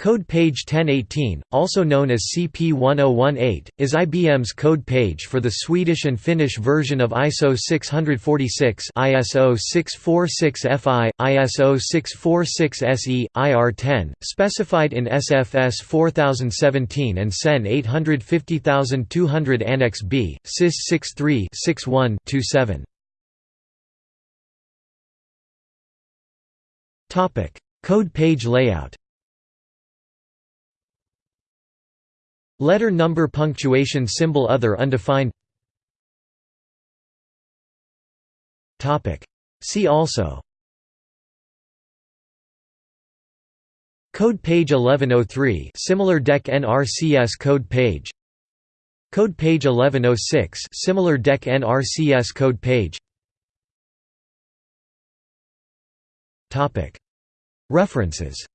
Code page 1018, also known as CP1018, is IBM's code page for the Swedish and Finnish version of ISO 646 ISO 646FI, ISO 646SE, IR10, specified in SFS 4017 and SEN 850200 Annex B, SIS 63 61 27. Code page layout Letter number punctuation symbol other undefined. See also. Code page 1103 similar DEC NRCS code page. Code page 1106 similar DEC NRCS code page. References